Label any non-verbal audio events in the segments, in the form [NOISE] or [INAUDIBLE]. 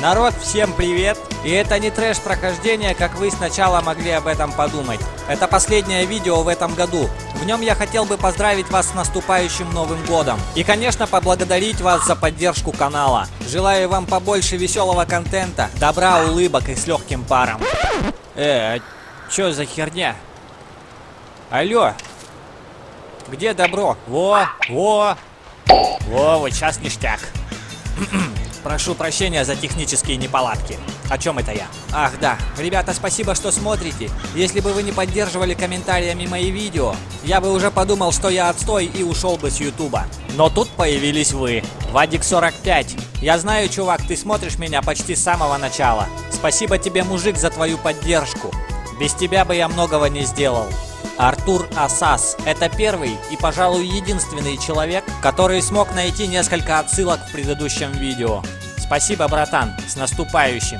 Народ, всем привет! И это не трэш прохождение, как вы сначала могли об этом подумать. Это последнее видео в этом году. В нем я хотел бы поздравить вас с наступающим Новым Годом. И, конечно, поблагодарить вас за поддержку канала. Желаю вам побольше веселого контента, добра, улыбок и с легким паром. Э, а чё за херня? Алло, где добро? Во, во, во, вот сейчас ништяк. [CLEARS THROAT] Прошу прощения за технические неполадки. О чем это я? Ах да, ребята, спасибо, что смотрите. Если бы вы не поддерживали комментариями мои видео, я бы уже подумал, что я отстой и ушел бы с ютуба. Но тут появились вы. Вадик 45. Я знаю, чувак, ты смотришь меня почти с самого начала. Спасибо тебе, мужик, за твою поддержку. Без тебя бы я многого не сделал. Артур Асас – это первый и, пожалуй, единственный человек, который смог найти несколько отсылок в предыдущем видео. Спасибо, братан, с наступающим.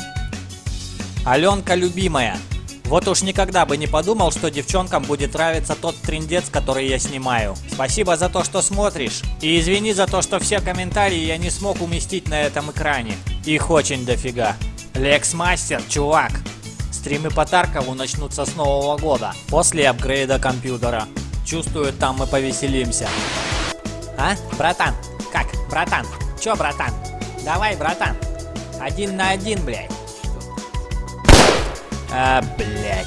Аленка любимая. Вот уж никогда бы не подумал, что девчонкам будет нравиться тот трендец, который я снимаю. Спасибо за то, что смотришь. И извини за то, что все комментарии я не смог уместить на этом экране. Их очень дофига. Лекс Мастер, чувак, Стримы по Таркову начнутся с нового года, после апгрейда компьютера. Чувствую, там мы повеселимся. А, братан? Как, братан? Чё, братан? Давай, братан. Один на один, блядь. А, блядь.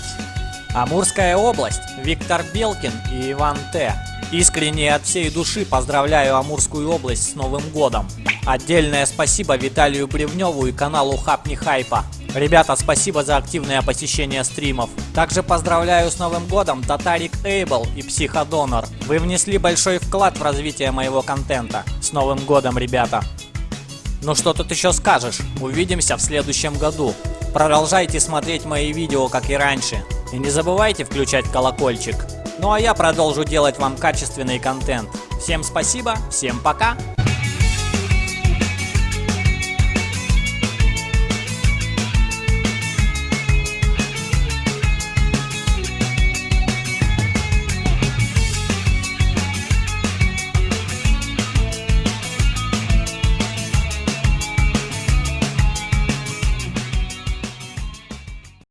Амурская область, Виктор Белкин и Иван Т. Искренне от всей души поздравляю Амурскую область с Новым Годом. Отдельное спасибо Виталию Бревневу и каналу Хапни Хайпа. Ребята, спасибо за активное посещение стримов. Также поздравляю с Новым Годом Татарик Эйбл и Психодонор. Вы внесли большой вклад в развитие моего контента. С Новым Годом, ребята! Ну что тут еще скажешь? Увидимся в следующем году. Продолжайте смотреть мои видео, как и раньше. И не забывайте включать колокольчик. Ну а я продолжу делать вам качественный контент. Всем спасибо, всем пока!